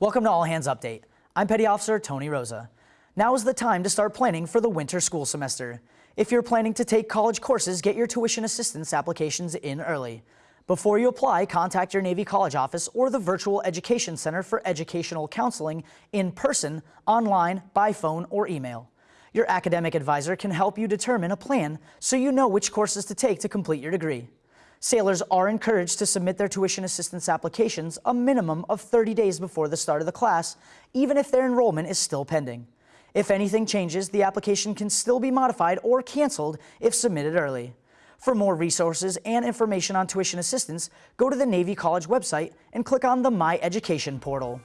Welcome to All Hands Update. I'm Petty Officer Tony Rosa. Now is the time to start planning for the winter school semester. If you're planning to take college courses, get your tuition assistance applications in early. Before you apply, contact your Navy College office or the Virtual Education Center for educational counseling in person, online, by phone, or email. Your academic advisor can help you determine a plan so you know which courses to take to complete your degree. Sailors are encouraged to submit their tuition assistance applications a minimum of 30 days before the start of the class, even if their enrollment is still pending. If anything changes, the application can still be modified or canceled if submitted early. For more resources and information on tuition assistance, go to the Navy College website and click on the My Education portal.